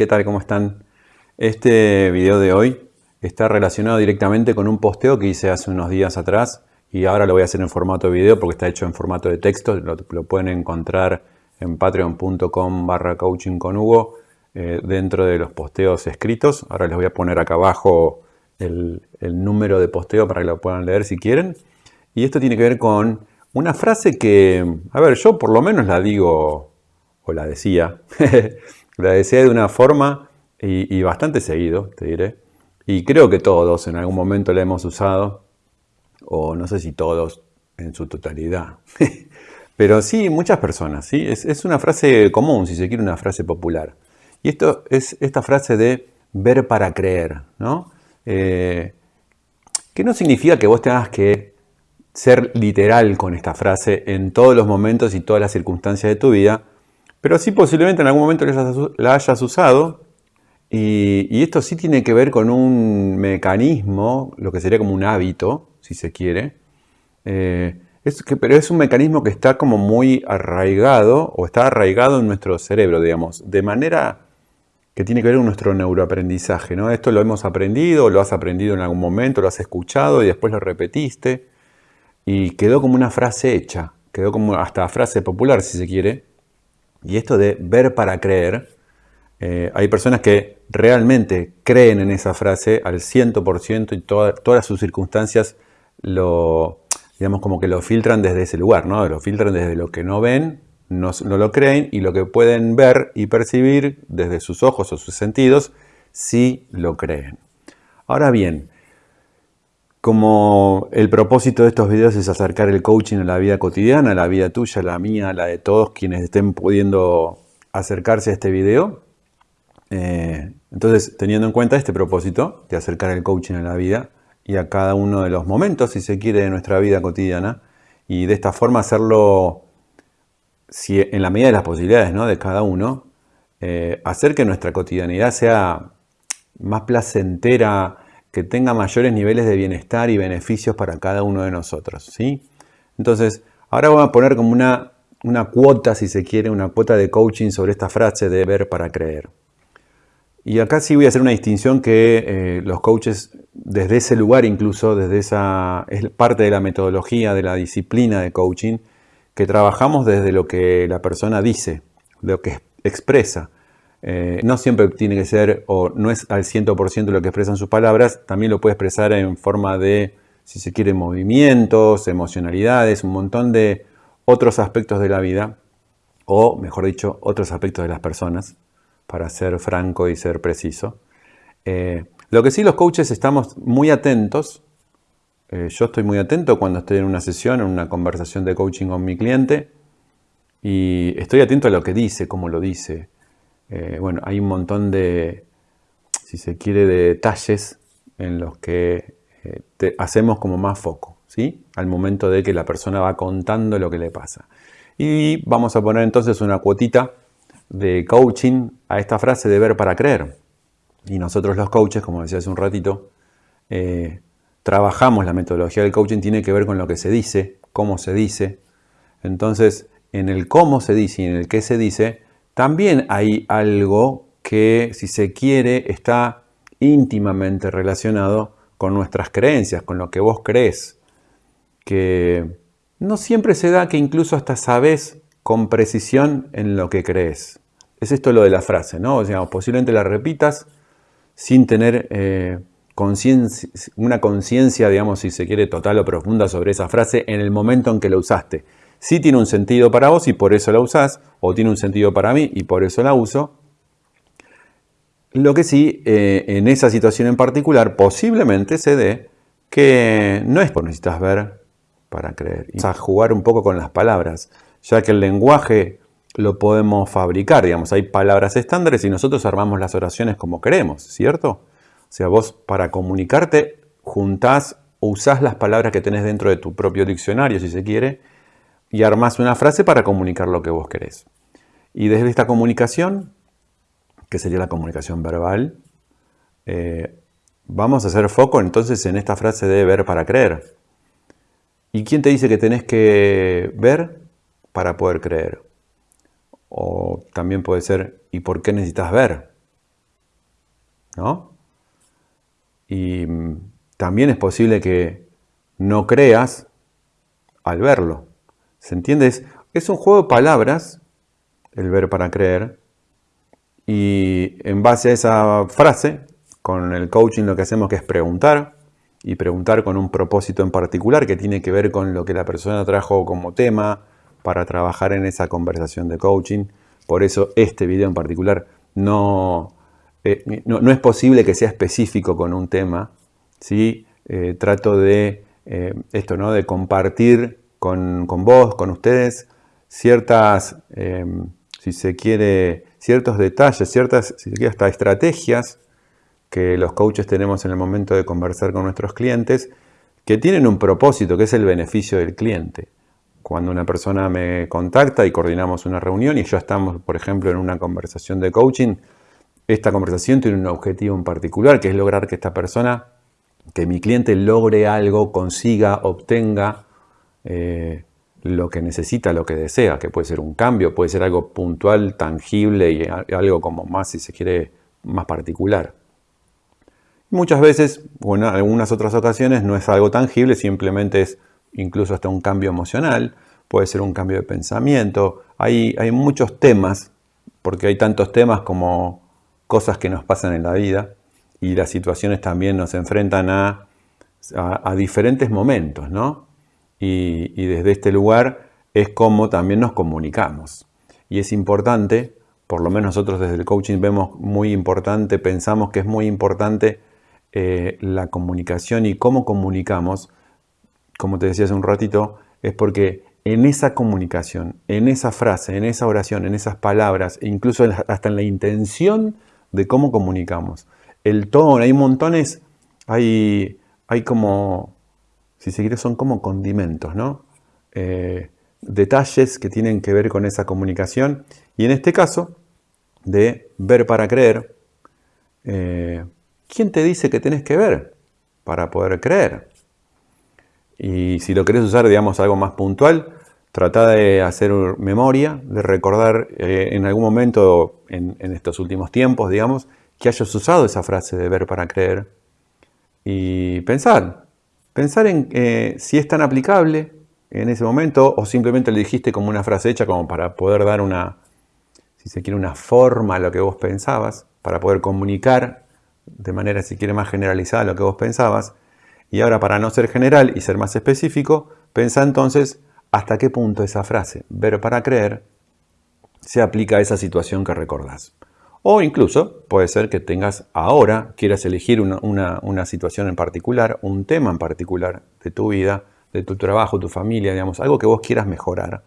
¿qué tal? ¿Cómo están? Este video de hoy está relacionado directamente con un posteo que hice hace unos días atrás y ahora lo voy a hacer en formato de video porque está hecho en formato de texto, lo, pueden encontrar en patreon.com barra coaching con Hugo eh, dentro de los posteos escritos. Ahora les voy a poner acá abajo el, el número de posteo para que lo puedan leer si quieren. Y esto tiene que ver con una frase que, a ver, yo por lo menos la digo, o la decía, la decía de una forma y, bastante seguido, te diré. Y creo que todos en algún momento la hemos usado, o no sé si todos en su totalidad. Pero sí, muchas personas, ¿sí? Es, una frase común, si se quiere, una frase popular. Y esto es esta frase de ver para creer, ¿no? Eh, que no significa que vos tengas que ser literal con esta frase en todos los momentos y todas las circunstancias de tu vida, pero sí posiblemente en algún momento la hayas usado y, esto sí tiene que ver con un mecanismo, lo que sería como un hábito, si se quiere, eh, es que, pero es un mecanismo que está como muy arraigado o está arraigado en nuestro cerebro, digamos, de manera que tiene que ver con nuestro neuroaprendizaje. ¿no? Esto lo hemos aprendido, lo has aprendido en algún momento, lo has escuchado y después lo repetiste y quedó como una frase hecha, quedó como hasta frase popular si se quiere. Y esto de ver para creer, eh, hay personas que realmente creen en esa frase al 100% y todas sus circunstancias lo, digamos, como que lo filtran desde ese lugar, ¿no? Lo filtran desde lo que no ven, no, no lo creen, y lo que pueden ver y percibir desde sus ojos o sus sentidos, sí lo creen. Ahora bien, como el propósito de estos videos es acercar el coaching a la vida cotidiana, a la vida tuya, a la mía, a la de todos quienes estén pudiendo acercarse a este video, eh, entonces, teniendo en cuenta este propósito de acercar el coaching a la vida y a cada uno de los momentos, si se quiere, de nuestra vida cotidiana, y de esta forma hacerlo, si, en la medida de las posibilidades ¿no? de cada uno, eh, hacer que nuestra cotidianidad sea más placentera, que tenga mayores niveles de bienestar y beneficios para cada uno de nosotros. ¿sí? Entonces, ahora voy a poner como una, una cuota, si se quiere, una cuota de coaching sobre esta frase de ver para creer. Y acá sí voy a hacer una distinción que eh, los coaches, desde ese lugar incluso, desde esa, es parte de la metodología, de la disciplina de coaching, que trabajamos desde lo que la persona dice, lo que expresa. Eh, no siempre tiene que ser, o no es al 100% lo que expresan sus palabras, también lo puede expresar en forma de, si se quiere, movimientos, emocionalidades, un montón de otros aspectos de la vida, o mejor dicho, otros aspectos de las personas, para ser franco y ser preciso. Eh, lo que sí los coaches estamos muy atentos, eh, yo estoy muy atento cuando estoy en una sesión, en una conversación de coaching con mi cliente, y estoy atento a lo que dice, cómo lo dice. Eh, bueno, hay un montón de, si se quiere, de detalles en los que hacemos como más foco, ¿sí? Al momento de que la persona va contando lo que le pasa. Y vamos a poner entonces una cuotita de coaching a esta frase de ver para creer. Y nosotros los coaches, como decía hace un ratito, eh, trabajamos la metodología del coaching, tiene que ver con lo que se dice, cómo se dice. Entonces, en el cómo se dice y en el qué se dice, también hay algo que, si se quiere, está íntimamente relacionado con nuestras creencias, con lo que vos crees. Que no siempre se da que incluso hasta sabes con precisión en lo que crees. Es esto lo de la frase, ¿no? O sea, posiblemente la repitas sin tener eh, una conciencia, digamos, si se quiere, total o profunda sobre esa frase en el momento en que la usaste. Sí tiene un sentido para vos y por eso la usás, o tiene un sentido para mí y por eso la uso. Lo que sí, eh, en esa situación en particular, posiblemente se dé que no es por necesitas ver para creer. Y a jugar un poco con las palabras, ya que el lenguaje lo podemos fabricar, digamos, hay palabras estándares y nosotros armamos las oraciones como queremos, ¿cierto? O sea, vos para comunicarte juntás o usás las palabras que tenés dentro de tu propio diccionario, si se quiere, y armás una frase para comunicar lo que vos querés. Y desde esta comunicación, que sería la comunicación verbal, eh, vamos a hacer foco entonces en esta frase de ver para creer. ¿Y quién te dice que tenés que ver para poder creer? O también puede ser, ¿y por qué necesitas ver ¿no? Y mm, también es posible que no creas al verlo. ¿Se entiende? Es, un juego de palabras, el ver para creer, y en base a esa frase, con el coaching lo que hacemos que es preguntar, y preguntar con un propósito en particular que tiene que ver con lo que la persona trajo como tema para trabajar en esa conversación de coaching. Por eso este video en particular no, eh, no, es posible que sea específico con un tema. ¿sí? Eh, trato de eh, esto, ¿no? de compartir con, vos, con ustedes, ciertas, si se quiere, ciertos detalles, ciertas, si se quiere, hasta estrategias que los coaches tenemos en el momento de conversar con nuestros clientes, que tienen un propósito, que es el beneficio del cliente. Cuando una persona me contacta y coordinamos una reunión y ya estamos, por ejemplo, en una conversación de coaching, esta conversación tiene un objetivo en particular, que es lograr que esta persona, que mi cliente logre algo, consiga, obtenga eh, lo que necesita, lo que desea, que puede ser un cambio, puede ser algo puntual, tangible y algo como más, si se quiere, más particular. Muchas veces, o en algunas otras ocasiones, no es algo tangible, simplemente es incluso hasta un cambio emocional, puede ser un cambio de pensamiento. Hay, hay muchos temas, porque hay tantos temas como cosas que nos pasan en la vida y las situaciones también nos enfrentan a, a, diferentes momentos, ¿no? Y, desde este lugar es como también nos comunicamos. Y es importante, por lo menos nosotros desde el coaching vemos muy importante, pensamos que es muy importante eh, la comunicación y cómo comunicamos, como te decía hace un ratito, es porque en esa comunicación, en esa frase, en esa oración, en esas palabras, incluso hasta en la intención de cómo comunicamos, el tono, hay montones, hay, hay como, si se quiere, son como condimentos, ¿no? Eh, detalles que tienen que ver con esa comunicación y en este caso de ver para creer, eh, ¿quién te dice que tenés que ver para poder creer? Y si lo querés usar, digamos, algo más puntual, trata de hacer memoria, de recordar eh, en algún momento en, estos últimos tiempos, digamos, que hayas usado esa frase de ver para creer. Y pensar, pensar en eh, si es tan aplicable en ese momento o simplemente le dijiste como una frase hecha como para poder dar una, si se quiere, una forma a lo que vos pensabas, para poder comunicar de manera, si quiere, más generalizada lo que vos pensabas. Y ahora, para no ser general y ser más específico, pensá entonces hasta qué punto esa frase, ver para creer, se aplica a esa situación que recordás. O incluso puede ser que tengas ahora, quieras elegir una, situación en particular, un tema en particular de tu vida, de tu trabajo, tu familia, digamos, algo que vos quieras mejorar,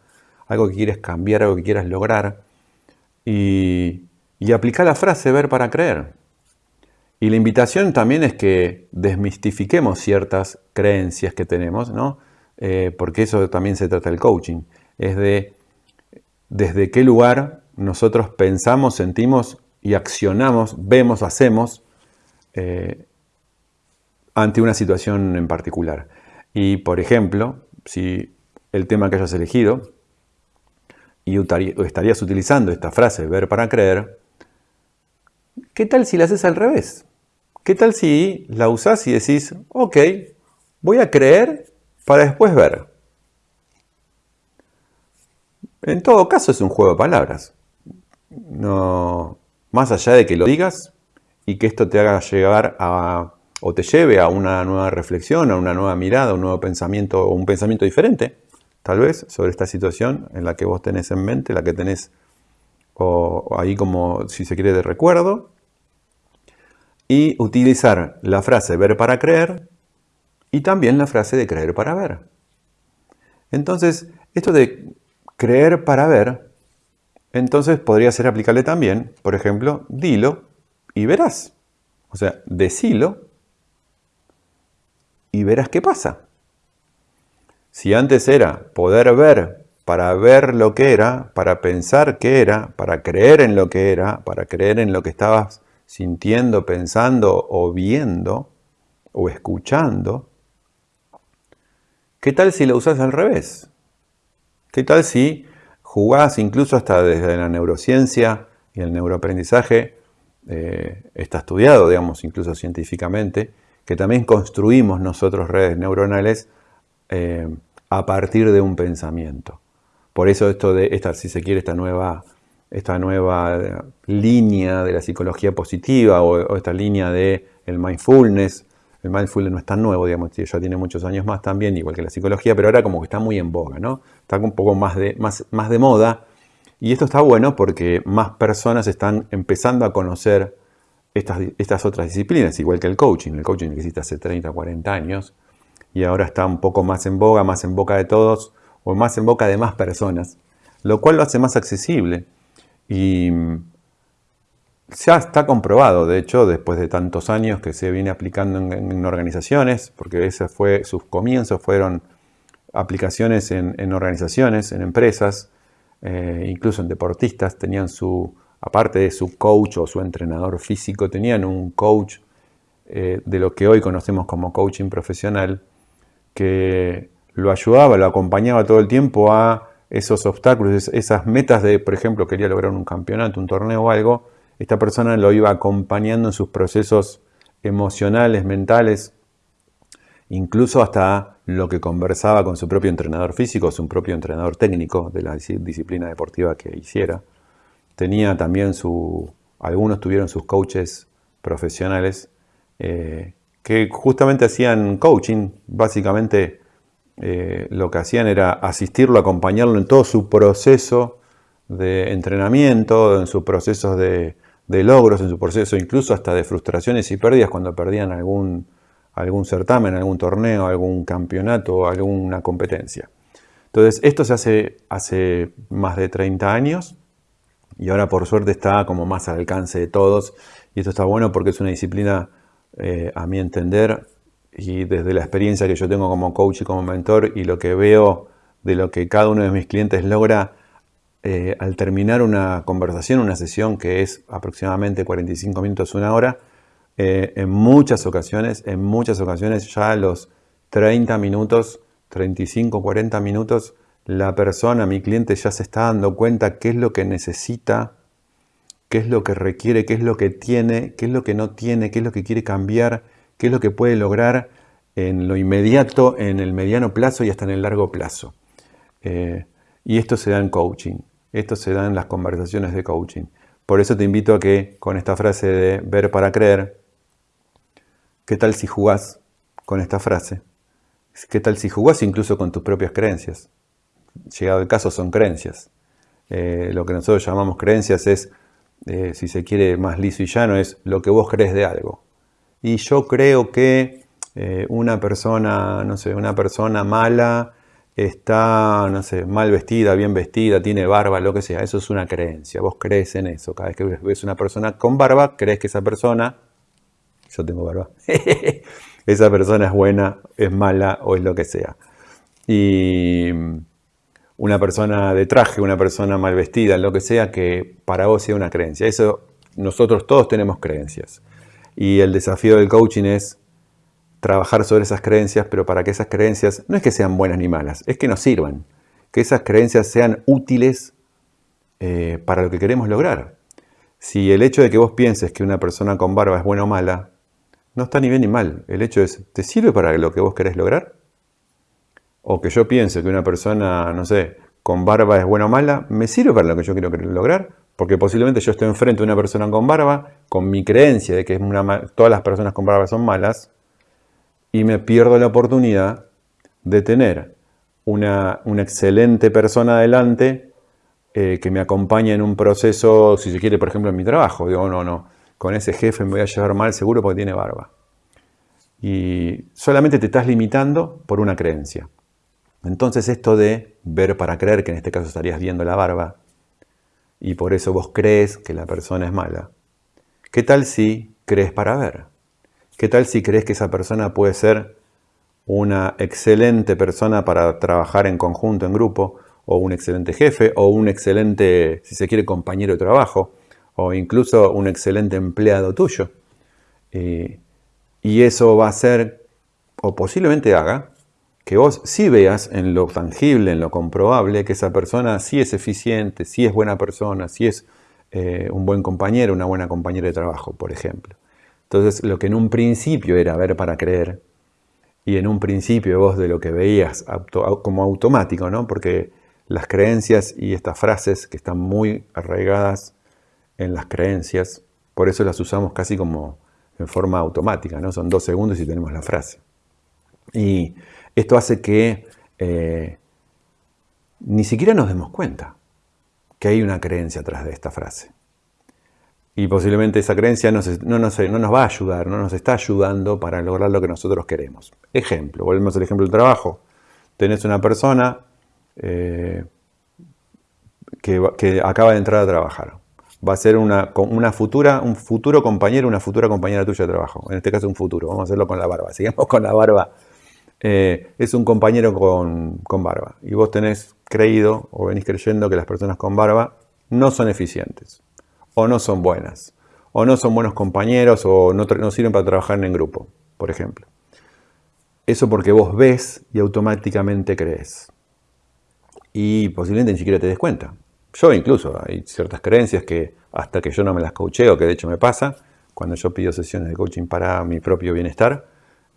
algo que quieres cambiar, algo que quieras lograr, y, y aplicar la frase ver para creer. Y la invitación también es que desmistifiquemos ciertas creencias que tenemos, ¿no? Eh, porque eso también se trata del coaching. Es de desde qué lugar nosotros pensamos, sentimos y accionamos, vemos, hacemos eh, ante una situación en particular. Y por ejemplo, si el tema que hayas elegido y estarías utilizando esta frase, ver para creer, ¿qué tal si la haces al revés? ¿Qué tal si la usás y decís, ok, voy a creer para después ver? En todo caso es un juego de palabras. No, más allá de que lo digas y que esto te haga llegar a, o te lleve a una nueva reflexión, a una nueva mirada, un nuevo pensamiento o un pensamiento diferente, tal vez, sobre esta situación en la que vos tenés en mente, la que tenés o ahí como, si se quiere, de recuerdo, y utilizar la frase ver para creer y también la frase de creer para ver. Entonces, esto de creer para ver, entonces podría ser aplicable también, por ejemplo, dilo y verás. O sea, decilo y verás qué pasa. Si antes era poder ver para ver lo que era, para pensar qué era, para creer en lo que era, para creer en lo que estabas sintiendo, pensando o viendo o escuchando, ¿qué tal si lo usas al revés? ¿Qué tal si jugás incluso hasta desde la neurociencia y el neuroaprendizaje eh, está estudiado, digamos, incluso científicamente, que también construimos nosotros redes neuronales eh, a partir de un pensamiento. Por eso esto de esta, si se quiere, esta nueva, esta nueva línea de la psicología positiva o, esta línea de el mindfulness. El mindfulness no es tan nuevo, digamos, ya tiene muchos años más también, igual que la psicología, pero ahora como que está muy en boga, ¿no? Está un poco más de, más, más de moda. Y esto está bueno porque más personas están empezando a conocer estas, estas otras disciplinas, igual que el coaching. El coaching existe hace 30, 40 años y ahora está un poco más en boga, más en boca de todos o más en boca de más personas, lo cual lo hace más accesible. Y ya está comprobado, de hecho, después de tantos años que se viene aplicando en, organizaciones, porque ese fue, sus comienzos fueron aplicaciones en, organizaciones, en empresas, eh, incluso en deportistas, tenían su, aparte de su coach o su entrenador físico, tenían un coach eh, de lo que hoy conocemos como coaching profesional, que lo ayudaba, lo acompañaba todo el tiempo a esos obstáculos, esas metas de, por ejemplo, quería lograr un campeonato, un torneo o algo, esta persona lo iba acompañando en sus procesos emocionales, mentales, incluso hasta lo que conversaba con su propio entrenador físico, su propio entrenador técnico de la disciplina deportiva que hiciera. Tenía también su, algunos tuvieron sus coaches profesionales eh, que justamente hacían coaching, básicamente eh, lo que hacían era asistirlo, acompañarlo en todo su proceso de entrenamiento, en sus procesos de, logros, en su proceso incluso hasta de frustraciones y pérdidas cuando perdían algún, algún certamen, algún torneo, algún campeonato, alguna competencia. Entonces, esto se hace hace más de 30 años y ahora por suerte está como más al alcance de todos y esto está bueno porque es una disciplina, eh, a mi entender, y desde la experiencia que yo tengo como coach y como mentor y lo que veo de lo que cada uno de mis clientes logra eh, al terminar una conversación, una sesión que es aproximadamente 45 minutos, una hora, eh, en muchas ocasiones, en muchas ocasiones ya a los 30 minutos, 35, 40 minutos, la persona, mi cliente ya se está dando cuenta qué es lo que necesita, qué es lo que requiere, qué es lo que tiene, qué es lo que no tiene, qué es lo que quiere cambiar, qué es lo que puede lograr en lo inmediato, en el mediano plazo y hasta en el largo plazo. Eh, y esto se da en coaching, esto se da en las conversaciones de coaching. Por eso te invito a que con esta frase de ver para creer, ¿qué tal si jugás con esta frase? ¿Qué tal si jugás incluso con tus propias creencias? Llegado el caso son creencias. Eh, lo que nosotros llamamos creencias es, eh, si se quiere más liso y llano, es lo que vos crees de algo. Y yo creo que eh, una persona, no sé, una persona mala está, no sé, mal vestida, bien vestida, tiene barba, lo que sea. Eso es una creencia. Vos crees en eso. Cada vez que ves una persona con barba, crees que esa persona, yo tengo barba, esa persona es buena, es mala o es lo que sea. Y una persona de traje, una persona mal vestida, lo que sea, que para vos sea una creencia. Eso, nosotros todos tenemos creencias. Y el desafío del coaching es trabajar sobre esas creencias, pero para que esas creencias no es que sean buenas ni malas, es que nos sirvan, que esas creencias sean útiles eh, para lo que queremos lograr. Si el hecho de que vos pienses que una persona con barba es buena o mala, no está ni bien ni mal. El hecho es, ¿te sirve para lo que vos querés lograr? O que yo piense que una persona, no sé, con barba es buena o mala, ¿me sirve para lo que yo quiero lograr? Porque posiblemente yo estoy enfrente de una persona con barba, con mi creencia de que todas las personas con barba son malas, y me pierdo la oportunidad de tener una, excelente persona adelante eh, que me acompaña en un proceso, si se quiere, por ejemplo, en mi trabajo. Digo, no, no, con ese jefe me voy a llevar mal seguro porque tiene barba. Y solamente te estás limitando por una creencia. Entonces esto de ver para creer, que en este caso estarías viendo la barba, y por eso vos crees que la persona es mala. ¿Qué tal si crees para ver? ¿Qué tal si crees que esa persona puede ser una excelente persona para trabajar en conjunto, en grupo, o un excelente jefe, o un excelente, si se quiere, compañero de trabajo, o incluso un excelente empleado tuyo? Y eso va a ser, o posiblemente haga, que vos sí veas en lo tangible, en lo comprobable, que esa persona sí es eficiente, sí es buena persona, sí es eh, un buen compañero, una buena compañera de trabajo, por ejemplo. Entonces, lo que en un principio era ver para creer, y en un principio vos de lo que veías como automático, ¿no? Porque las creencias y estas frases que están muy arraigadas en las creencias, por eso las usamos casi como en forma automática, ¿no? Son dos segundos y tenemos la frase. Y esto hace que eh, ni siquiera nos demos cuenta que hay una creencia atrás de esta frase. Y posiblemente esa creencia no, no, nos va a ayudar, no nos está ayudando para lograr lo que nosotros queremos. Ejemplo, volvemos al ejemplo del trabajo. Tenés una persona eh, que, acaba de entrar a trabajar. Va a ser una, una, futura, un futuro compañero, una futura compañera tuya de trabajo. En este caso un futuro. Vamos a hacerlo con la barba. Sigamos con la barba. Eh, es un compañero con, con barba. Y vos tenés creído o venís creyendo que las personas con barba no son eficientes o no son buenas, o no son buenos compañeros, o no, sirven para trabajar en grupo, por ejemplo. Eso porque vos ves y automáticamente crees. Y posiblemente ni siquiera te des cuenta. Yo incluso, hay ciertas creencias que hasta que yo no me las coacheo, que de hecho me pasa, cuando yo pido sesiones de coaching para mi propio bienestar,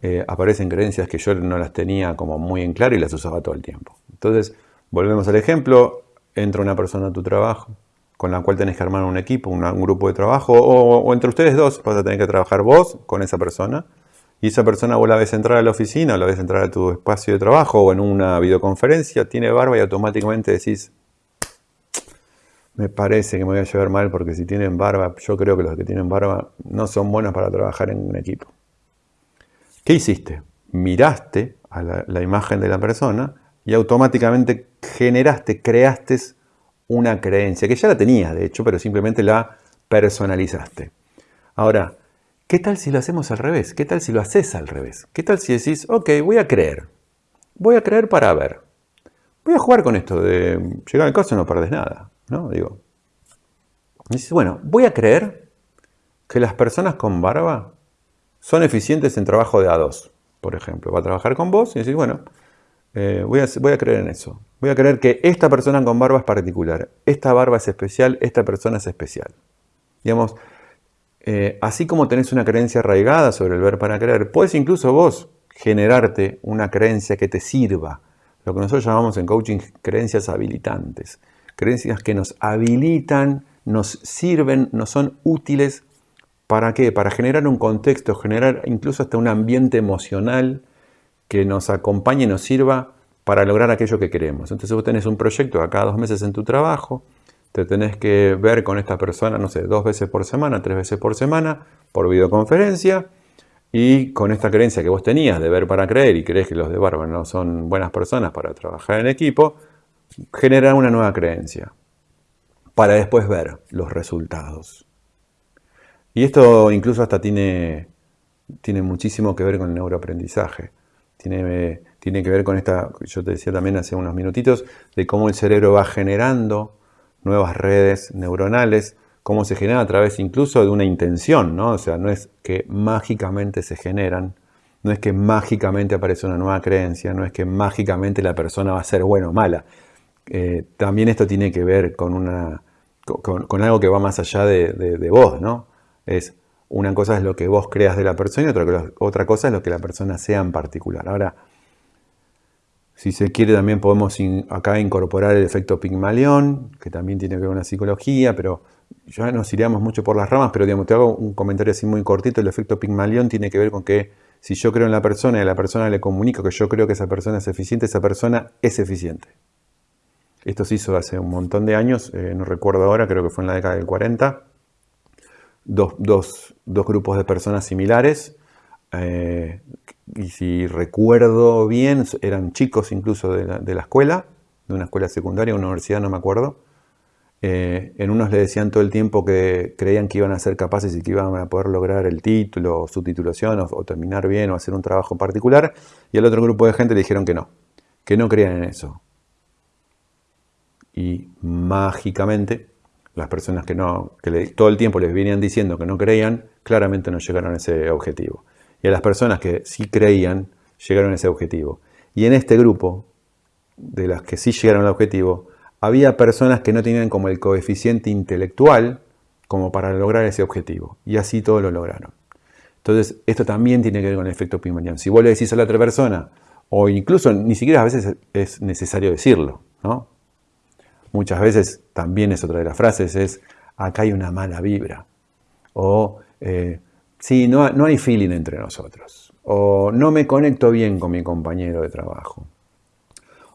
eh, aparecen creencias que yo no las tenía como muy en claro y las usaba todo el tiempo. Entonces, volvemos al ejemplo, entra una persona a tu trabajo, con la cual tenés que armar un equipo, un grupo de trabajo, o, entre ustedes dos vas a tener que trabajar vos con esa persona, y esa persona vos la ves entrar a la oficina, o la ves entrar a tu espacio de trabajo, o en una videoconferencia, tiene barba y automáticamente decís, me parece que me voy a llevar mal porque si tienen barba, yo creo que los que tienen barba no son buenos para trabajar en un equipo. ¿Qué hiciste? Miraste a la, la imagen de la persona y automáticamente generaste, creaste una creencia, que ya la tenías de hecho, pero simplemente la personalizaste. Ahora, ¿qué tal si lo hacemos al revés? ¿Qué tal si lo haces al revés? ¿Qué tal si decís, ok, voy a creer, voy a creer para ver, voy a jugar con esto de llegar al caso no perdes nada, ¿no? Digo, dices, bueno, voy a creer que las personas con barba son eficientes en trabajo de A2, por ejemplo. Va a trabajar con vos y decís, bueno, eh, voy, a, voy a creer en eso. Voy a creer que esta persona con barba es particular, esta barba es especial, esta persona es especial. Digamos, eh, así como tenés una creencia arraigada sobre el ver para creer, puedes incluso vos generarte una creencia que te sirva. Lo que nosotros llamamos en coaching creencias habilitantes. Creencias que nos habilitan, nos sirven, nos son útiles. ¿Para qué? Para generar un contexto, generar incluso hasta un ambiente emocional que nos acompañe y nos sirva para lograr aquello que queremos. Entonces vos tenés un proyecto a cada dos meses en tu trabajo, te tenés que ver con esta persona, no sé, dos veces por semana, tres veces por semana, por videoconferencia, y con esta creencia que vos tenías de ver para creer y crees que los de barba no son buenas personas para trabajar en equipo, generar una nueva creencia para después ver los resultados. Y esto incluso hasta tiene, tiene muchísimo que ver con el neuroaprendizaje. Tiene que ver con esta, yo te decía también hace unos minutitos, de cómo el cerebro va generando nuevas redes neuronales, cómo se genera a través incluso de una intención, ¿no? O sea, no es que mágicamente se generan, no es que mágicamente aparece una nueva creencia, no es que mágicamente la persona va a ser buena o mala. Eh, también esto tiene que ver con, una, con, algo que va más allá de, de, vos, ¿no? Es una cosa es lo que vos creas de la persona y otra, cosa es lo que la persona sea en particular. Ahora, si se quiere también podemos acá incorporar el efecto Pigmalión, que también tiene que ver con la psicología, pero ya nos iríamos mucho por las ramas, pero digamos, te hago un comentario así muy cortito, el efecto Pigmalión tiene que ver con que si yo creo en la persona y a la persona le comunico que yo creo que esa persona es eficiente, esa persona es eficiente. Esto se hizo hace un montón de años, eh, no recuerdo ahora, creo que fue en la década del 40. Dos, dos, dos grupos de personas similares eh, y si recuerdo bien, eran chicos incluso de la, escuela, de una escuela secundaria, una universidad, no me acuerdo. Eh, en unos le decían todo el tiempo que creían que iban a ser capaces y que iban a poder lograr el título, o su titulación, o, terminar bien, o hacer un trabajo particular. Y al otro grupo de gente le dijeron que no, que no creían en eso. Y mágicamente, las personas que, no, que todo el tiempo les venían diciendo que no creían, claramente no llegaron a ese objetivo y a las personas que sí creían llegaron a ese objetivo. Y en este grupo, de las que sí llegaron al objetivo, había personas que no tenían como el coeficiente intelectual como para lograr ese objetivo. Y así todos lo lograron. Entonces, esto también tiene que ver con el efecto Pygmalion. Si vos le decís a la otra persona, o incluso ni siquiera a veces es necesario decirlo, ¿no? Muchas veces también es otra de las frases, es acá hay una mala vibra. O eh, sí, no, no hay feeling entre nosotros. O no me conecto bien con mi compañero de trabajo.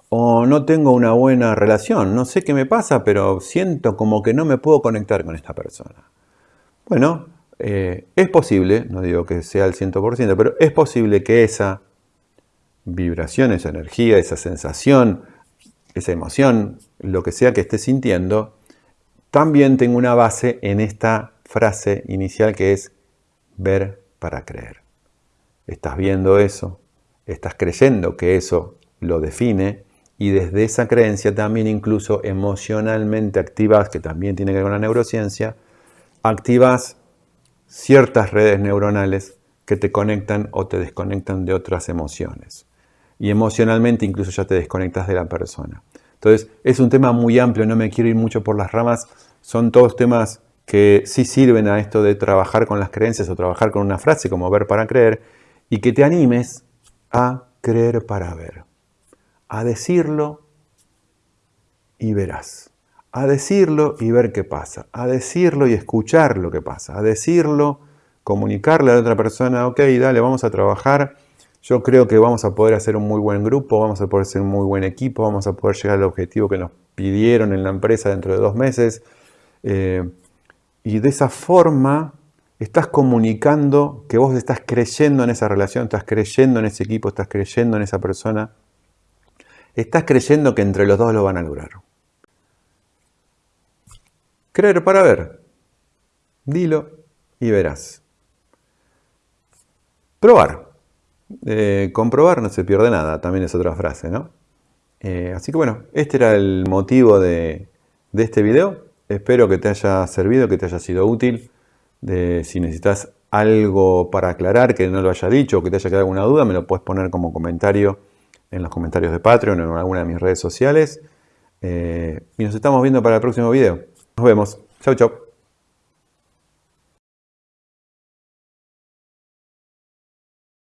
O no tengo una buena relación. No sé qué me pasa, pero siento como que no me puedo conectar con esta persona. Bueno, eh, es posible, no digo que sea el 100%, pero es posible que esa vibración, esa energía, esa sensación, esa emoción, lo que sea que esté sintiendo, también tenga una base en esta frase inicial que es ver para creer. Estás viendo eso, estás creyendo que eso lo define y desde esa creencia también incluso emocionalmente activas, que también tiene que ver con la neurociencia, activas ciertas redes neuronales que te conectan o te desconectan de otras emociones. Y emocionalmente incluso ya te desconectas de la persona. Entonces, es un tema muy amplio, no me quiero ir mucho por las ramas, son todos temas que sí sirven a esto de trabajar con las creencias o trabajar con una frase como ver para creer y que te animes a creer para ver, a decirlo y verás. A decirlo y ver qué pasa, a decirlo y escuchar lo que pasa, a decirlo, comunicarle a otra persona, ok, dale, vamos a trabajar, yo creo que vamos a poder hacer un muy buen grupo, vamos a poder ser un muy buen equipo, vamos a poder llegar al objetivo que nos pidieron en la empresa dentro de dos meses. Eh, y de esa forma estás comunicando que vos estás creyendo en esa relación, estás creyendo en ese equipo, estás creyendo en esa persona, estás creyendo que entre los dos lo van a lograr. Creer para ver. Dilo y verás. Probar. Eh, comprobar no se pierde nada, también es otra frase, ¿no? Eh, así que bueno, este era el motivo de, este video. Espero que te haya servido, que te haya sido útil. si necesitas algo para aclarar, que no lo haya dicho o que te haya quedado alguna duda, me lo puedes poner como comentario en los comentarios de Patreon o en alguna de mis redes sociales. Eh, y nos estamos viendo para el próximo video. Nos vemos. Chau, chau.